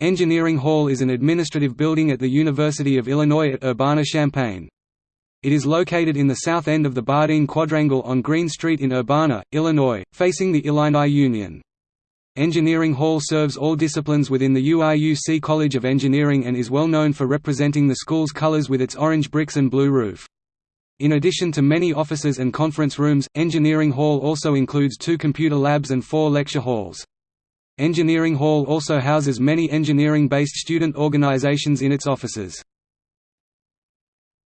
Engineering Hall is an administrative building at the University of Illinois at Urbana-Champaign. It is located in the south end of the Bardeen Quadrangle on Green Street in Urbana, Illinois, facing the Illini Union. Engineering Hall serves all disciplines within the UIUC College of Engineering and is well known for representing the school's colors with its orange bricks and blue roof. In addition to many offices and conference rooms, Engineering Hall also includes two computer labs and four lecture halls. Engineering Hall also houses many engineering-based student organizations in its offices.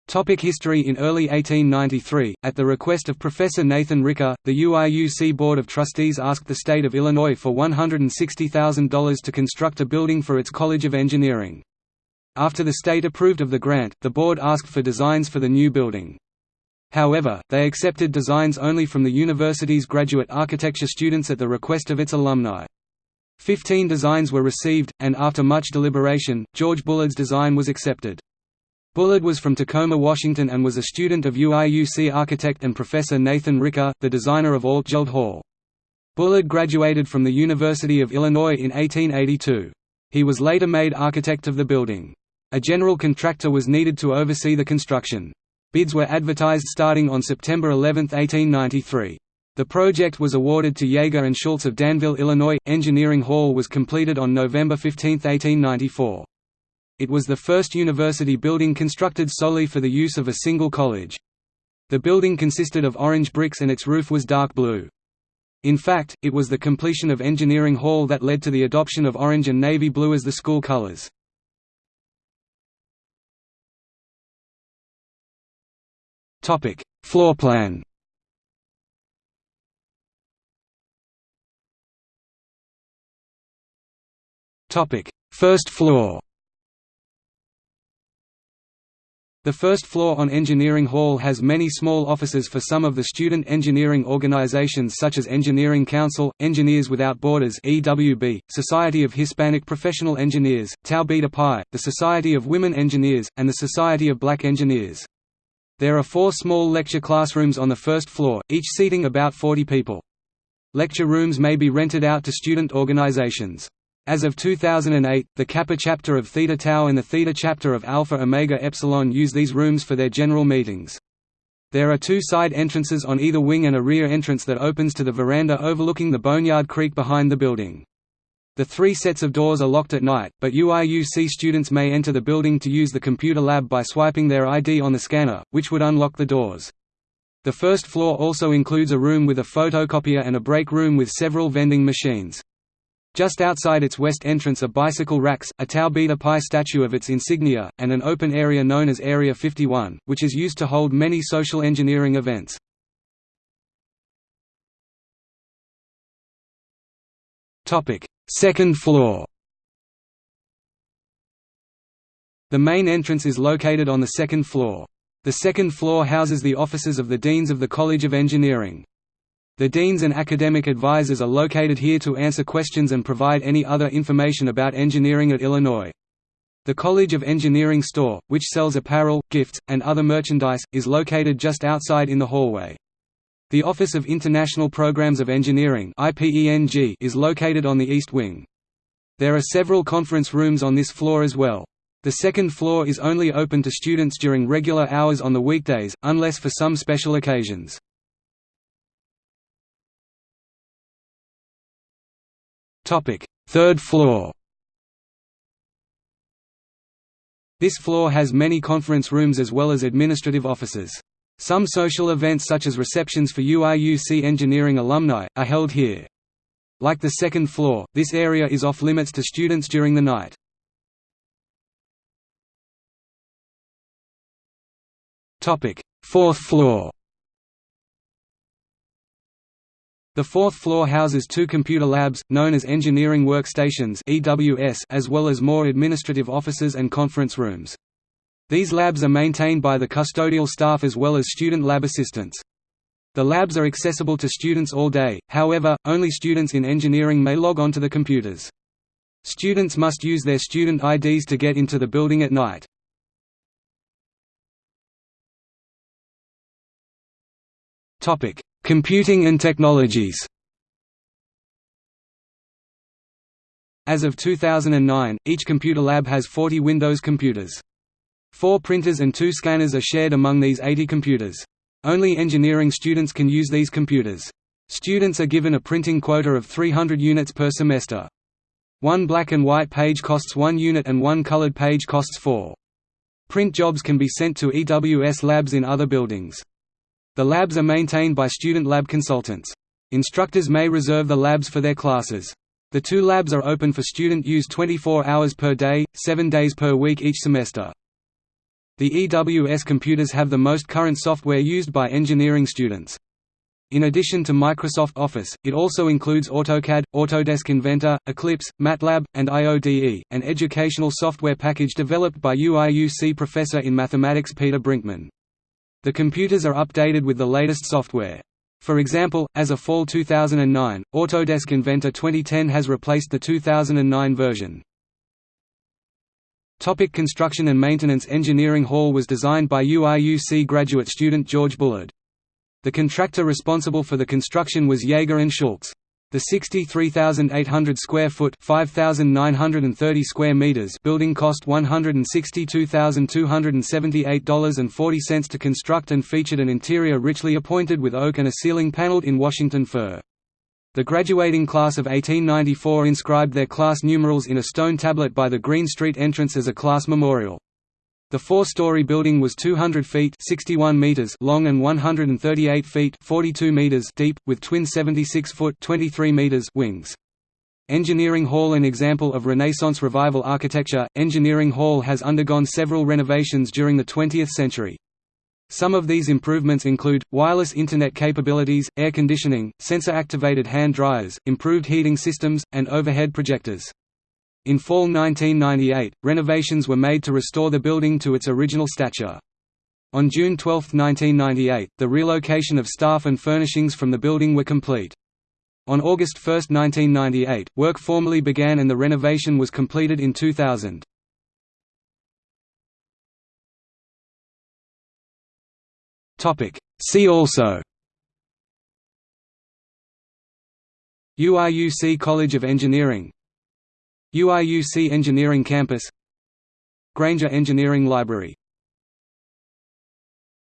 Topic history In early 1893, at the request of Professor Nathan Ricker, the UIUC Board of Trustees asked the state of Illinois for $160,000 to construct a building for its College of Engineering. After the state approved of the grant, the board asked for designs for the new building. However, they accepted designs only from the university's graduate architecture students at the request of its alumni. Fifteen designs were received, and after much deliberation, George Bullard's design was accepted. Bullard was from Tacoma, Washington and was a student of UIUC architect and professor Nathan Ricker, the designer of Altgeld Hall. Bullard graduated from the University of Illinois in 1882. He was later made architect of the building. A general contractor was needed to oversee the construction. Bids were advertised starting on September 11, 1893. The project was awarded to Yeager and Schultz of Danville, Illinois. Engineering Hall was completed on November 15, 1894. It was the first university building constructed solely for the use of a single college. The building consisted of orange bricks and its roof was dark blue. In fact, it was the completion of Engineering Hall that led to the adoption of orange and navy blue as the school colors. Floor plan Topic: First floor. The first floor on Engineering Hall has many small offices for some of the student engineering organizations such as Engineering Council, Engineers Without Borders (EWB), Society of Hispanic Professional Engineers, Tau Beta Pi, the Society of Women Engineers, and the Society of Black Engineers. There are four small lecture classrooms on the first floor, each seating about 40 people. Lecture rooms may be rented out to student organizations. As of 2008, the Kappa chapter of Theta Tau and the Theta chapter of Alpha Omega Epsilon use these rooms for their general meetings. There are two side entrances on either wing and a rear entrance that opens to the veranda overlooking the Boneyard Creek behind the building. The three sets of doors are locked at night, but UIUC students may enter the building to use the computer lab by swiping their ID on the scanner, which would unlock the doors. The first floor also includes a room with a photocopier and a break room with several vending machines. Just outside its west entrance are bicycle racks, a Tau Beta Pi statue of its insignia, and an open area known as Area 51, which is used to hold many social engineering events. Second floor The main entrance is located on the second floor. The second floor houses the offices of the Deans of the College of Engineering. The deans and academic advisors are located here to answer questions and provide any other information about engineering at Illinois. The College of Engineering store, which sells apparel, gifts, and other merchandise, is located just outside in the hallway. The Office of International Programs of Engineering is located on the east wing. There are several conference rooms on this floor as well. The second floor is only open to students during regular hours on the weekdays, unless for some special occasions. Third floor This floor has many conference rooms as well as administrative offices. Some social events such as receptions for UIUC engineering alumni, are held here. Like the second floor, this area is off-limits to students during the night. Fourth floor The fourth floor houses two computer labs, known as Engineering Workstations as well as more administrative offices and conference rooms. These labs are maintained by the custodial staff as well as student lab assistants. The labs are accessible to students all day, however, only students in engineering may log onto the computers. Students must use their student IDs to get into the building at night. Computing and technologies As of 2009, each computer lab has 40 Windows computers. Four printers and two scanners are shared among these 80 computers. Only engineering students can use these computers. Students are given a printing quota of 300 units per semester. One black and white page costs 1 unit and one colored page costs 4. Print jobs can be sent to EWS labs in other buildings. The labs are maintained by student lab consultants. Instructors may reserve the labs for their classes. The two labs are open for student use 24 hours per day, 7 days per week each semester. The EWS computers have the most current software used by engineering students. In addition to Microsoft Office, it also includes AutoCAD, Autodesk Inventor, Eclipse, MATLAB, and IODE, an educational software package developed by UIUC professor in mathematics Peter Brinkmann. The computers are updated with the latest software. For example, as of fall 2009, Autodesk Inventor 2010 has replaced the 2009 version. Topic construction and maintenance Engineering Hall was designed by UIUC graduate student George Bullard. The contractor responsible for the construction was Jaeger and Schultz. The 63,800 square foot (5,930 square meters) building cost $162,278.40 to construct and featured an interior richly appointed with oak and a ceiling paneled in Washington fir. The graduating class of 1894 inscribed their class numerals in a stone tablet by the Green Street entrance as a class memorial. The four-story building was 200 feet 61 meters long and 138 feet 42 meters deep, with twin 76-foot 23 meters wings. Engineering Hall An example of Renaissance Revival architecture, Engineering Hall has undergone several renovations during the 20th century. Some of these improvements include, wireless Internet capabilities, air conditioning, sensor-activated hand dryers, improved heating systems, and overhead projectors. In fall 1998, renovations were made to restore the building to its original stature. On June 12, 1998, the relocation of staff and furnishings from the building were complete. On August 1, 1998, work formally began and the renovation was completed in 2000. See also UIUC College of Engineering UIUC Engineering Campus Grainger Engineering Library